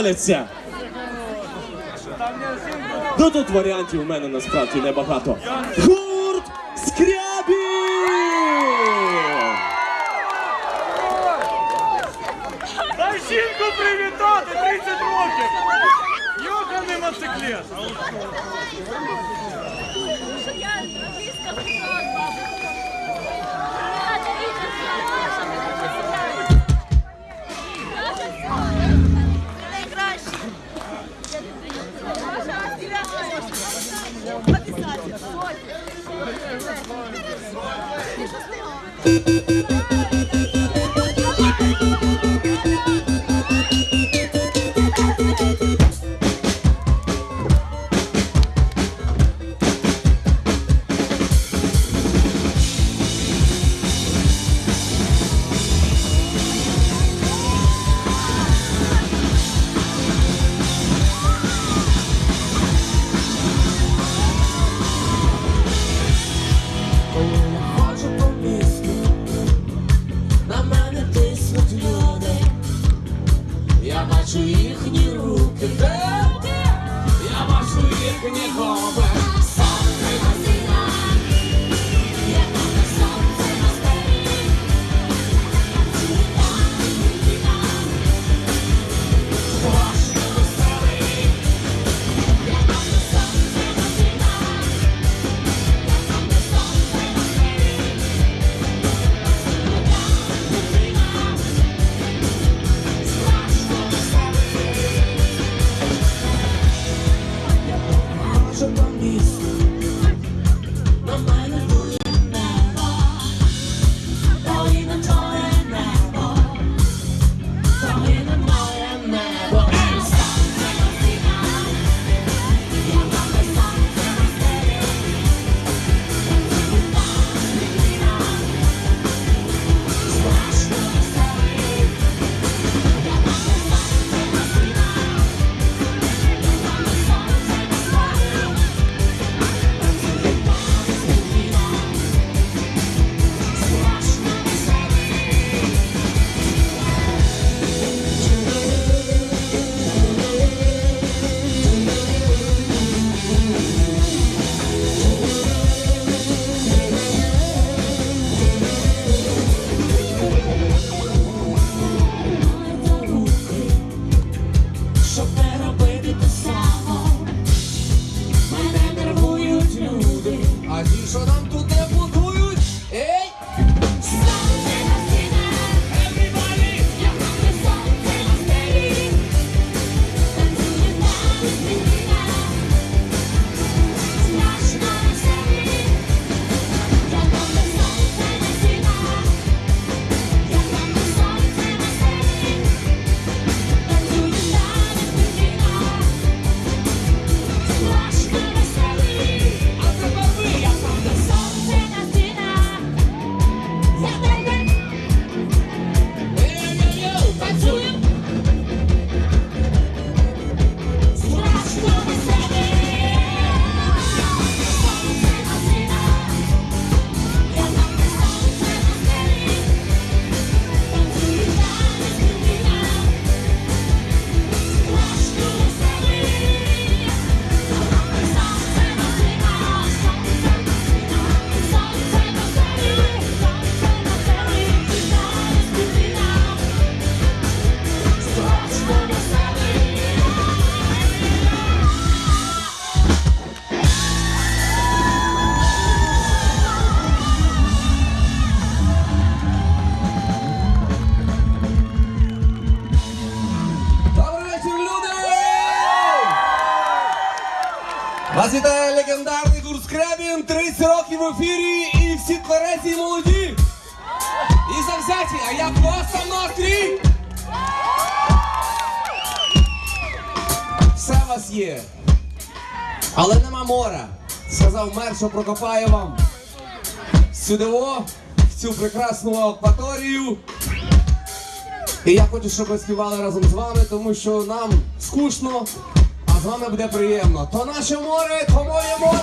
ставляться. Ну тут варіантів у мене насправді небагато. Гурт скрябі! Дай жінку привітати 30 років! Йоханий мотоциклет! Вас вітає легендарний гурт Скребін, 30 років в ефірі і всі тверезі і молоді. І завзяті, а я просто настрій. Все вас є. Але нема мора. Сказав мер, що прокопає вам сюдиво, в цю прекрасну акваторію. І я хочу, щоб ви співали разом з вами, тому що нам скучно. Вам вами буде приємно. То наше море, то моє море.